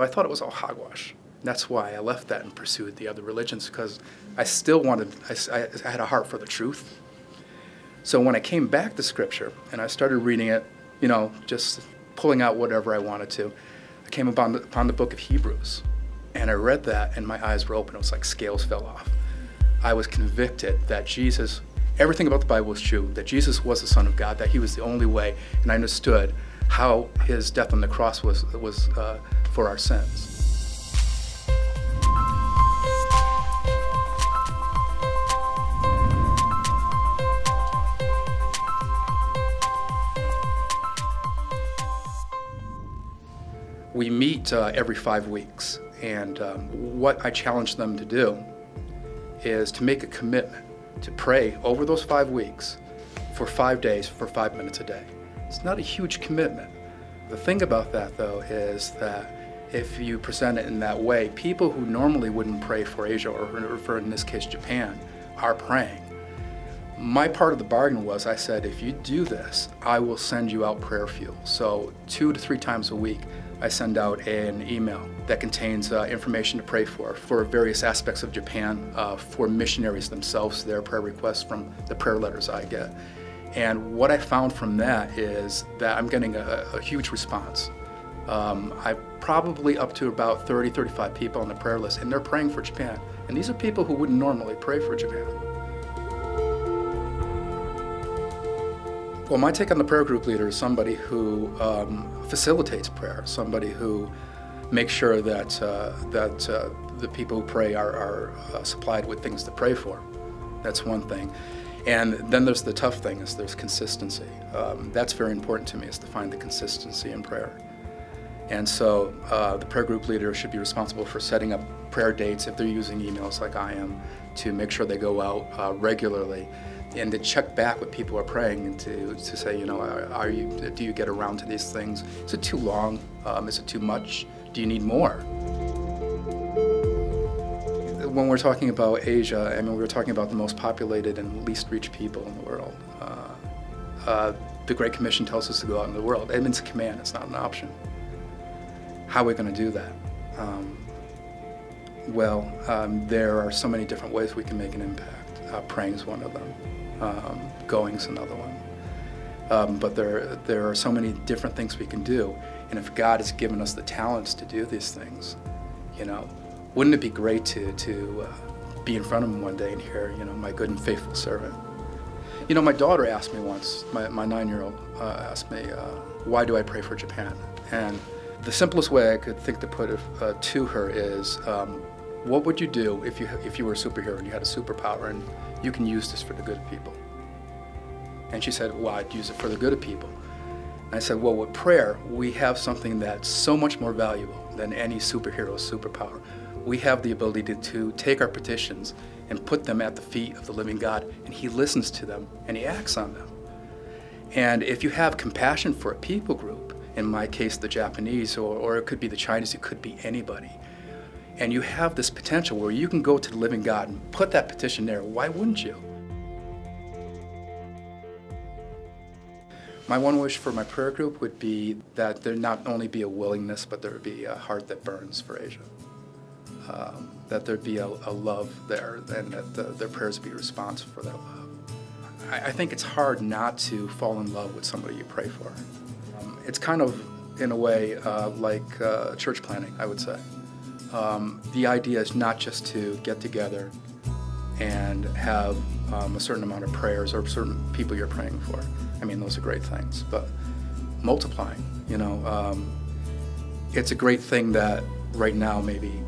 I thought it was all hogwash. That's why I left that and pursued the other religions because I still wanted, I, I, had a heart for the truth. So when I came back to Scripture and I started reading it, you know, just pulling out whatever I wanted to, I came upon the, upon the book of Hebrews. And I read that and my eyes were open. It was like scales fell off. I was convicted that Jesus, everything about the Bible was true, that Jesus was the Son of God, that he was the only way, and I understood how his death on the cross was, was uh, for our sins. We meet uh, every five weeks, and um, what I challenge them to do is to make a commitment to pray over those five weeks for five days for five minutes a day. It's not a huge commitment. The thing about that, though, is that if you present it in that way, people who normally wouldn't pray for Asia, or for in this case Japan, are praying. My part of the bargain was I said, if you do this, I will send you out prayer fuel. So two to three times a week, I send out an email that contains uh, information to pray for, for various aspects of Japan, uh, for missionaries themselves, their prayer requests from the prayer letters I get. And what I found from that is that I'm getting a, a huge response. Um, I probably up to about 30, 35 people on the prayer list, and they're praying for Japan. And these are people who wouldn't normally pray for Japan. Well, my take on the prayer group leader is somebody who um, facilitates prayer, somebody who makes sure that, uh, that uh, the people who pray are, are uh, supplied with things to pray for. That's one thing. And then there's the tough thing is there's consistency. Um, that's very important to me is to find the consistency in prayer. And so uh, the prayer group leader should be responsible for setting up prayer dates if they're using emails like I am to make sure they go out uh, regularly and to check back with people are praying and to, to say, you know, are, are you, do you get around to these things? Is it too long? Um, is it too much? Do you need more? when we're talking about Asia, I mean, we're talking about the most populated and least reached people in the world. Uh, uh, the Great Commission tells us to go out in the world. It a command, it's not an option. How are we going to do that? Um, well, um, there are so many different ways we can make an impact. Uh, praying is one of them. Um, going is another one. Um, but there, there are so many different things we can do. And if God has given us the talents to do these things, you know, wouldn't it be great to, to uh, be in front of him one day and hear, you know, my good and faithful servant? You know, my daughter asked me once, my, my nine-year-old uh, asked me, uh, why do I pray for Japan? And the simplest way I could think to put it uh, to her is, um, what would you do if you, if you were a superhero and you had a superpower and you can use this for the good of people? And she said, well, I'd use it for the good of people. And I said, well, with prayer, we have something that's so much more valuable than any superhero's superpower we have the ability to, to take our petitions and put them at the feet of the living God, and He listens to them and He acts on them. And if you have compassion for a people group, in my case the Japanese, or, or it could be the Chinese, it could be anybody, and you have this potential where you can go to the living God and put that petition there, why wouldn't you? My one wish for my prayer group would be that there not only be a willingness, but there would be a heart that burns for Asia um, that there'd be a, a, love there and that the, their prayers be responsive for that love. I, I, think it's hard not to fall in love with somebody you pray for. It's kind of, in a way, uh, like uh, church planning, I would say. Um, the idea is not just to get together and have um, a certain amount of prayers or certain people you're praying for. I mean, those are great things, but multiplying, you know, um, it's a great thing that right now maybe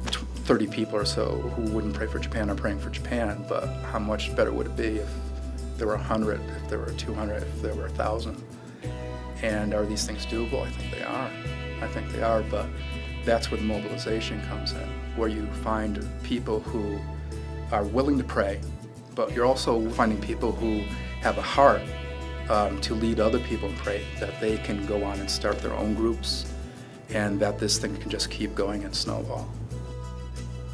30 people or so who wouldn't pray for Japan are praying for Japan, but how much better would it be if there were 100, if there were 200, if there were 1,000? And are these things doable? I think they are. I think they are, but that's where the mobilization comes in, where you find people who are willing to pray, but you're also finding people who have a heart um, to lead other people and pray, that they can go on and start their own groups, and that this thing can just keep going and snowball.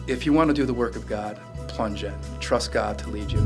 If you want to do the work of God, plunge in. Trust God to lead you.